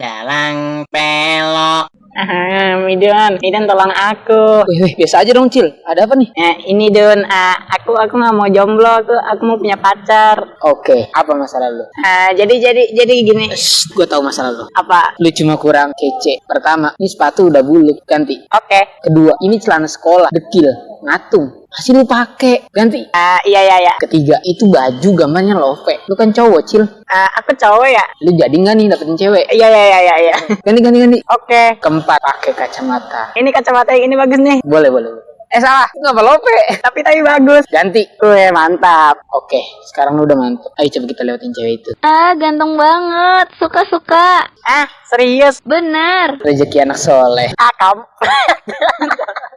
Jalan pelok. Ah, Midun, Midun tolong aku. Wih, wih, biasa aja dong, Cil. Ada apa nih? Eh, ini Dun, ah, aku aku nggak mau jomblo, aku aku mau punya pacar. Oke, apa masalah lu? Ah, jadi jadi jadi gini. Shh, gue tahu masalah lu. Apa? Lu cuma kurang kece. Pertama, ini sepatu udah buluk, ganti. Oke. Kedua, ini celana sekolah, dekil, ngatung. Masih lu pakai, ganti. Ah, iya iya iya. Ketiga, itu baju gambarnya love. Lu kan cowok, Cil. Ah, aku cowok ya. Lu jadi nggak nih dapetin cewek? Iya iya iya iya. iya. Ganti, ganti, ganti. Oke. Keempat, pakai kacamata. Ini kacamata yang ini bagus nih. Boleh, boleh. boleh. Eh salah. Nggak apa lope. Tapi tapi bagus. Ganti. Wih, mantap. Oke, sekarang lu udah mantap. Ayo coba kita lewatin cewek itu. Ah, ganteng banget. Suka-suka. Ah, serius. Bener. Rezeki anak soleh. Ah, kamu.